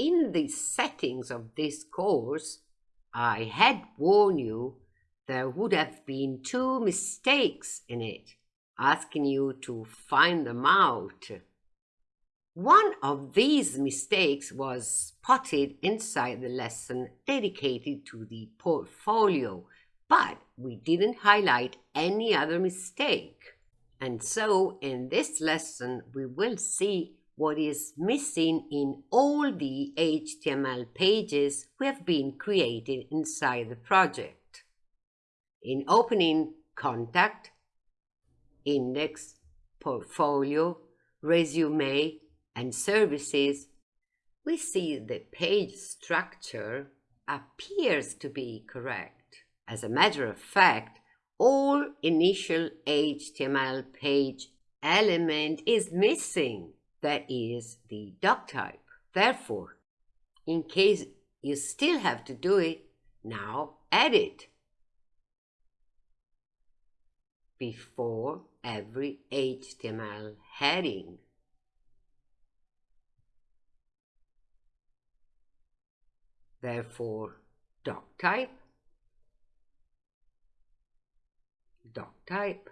in the settings of this course, I had warned you there would have been two mistakes in it, asking you to find them out. One of these mistakes was spotted inside the lesson dedicated to the portfolio, but we didn't highlight any other mistake. And so in this lesson, we will see what is missing in all the HTML pages we have been created inside the project. In opening Contact, Index, Portfolio, Resume, and Services, we see the page structure appears to be correct. As a matter of fact, all initial HTML page element is missing. That is the doc type. Therefore, in case you still have to do it, now add it before every HTML heading. Therefore, doc type, doc type,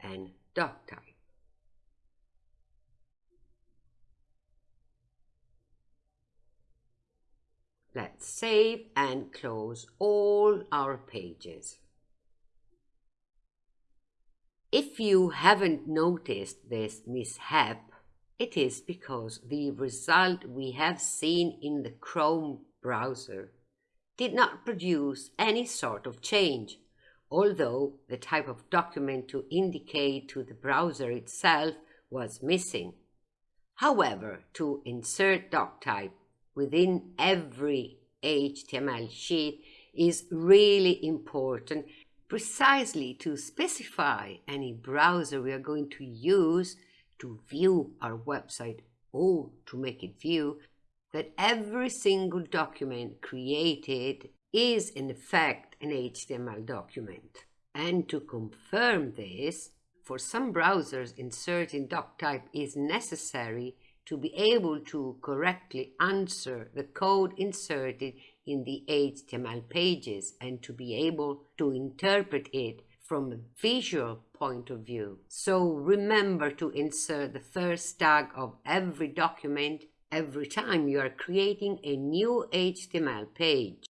and doc type. Let's save and close all our pages. If you haven't noticed this mishap, it is because the result we have seen in the Chrome browser did not produce any sort of change, although the type of document to indicate to the browser itself was missing. However, to insert doc type within every HTML sheet is really important precisely to specify any browser we are going to use to view our website or to make it view that every single document created is in fact an HTML document. And to confirm this, for some browsers inserting doc type is necessary to be able to correctly answer the code inserted in the HTML pages and to be able to interpret it from a visual point of view. So remember to insert the first tag of every document every time you are creating a new HTML page.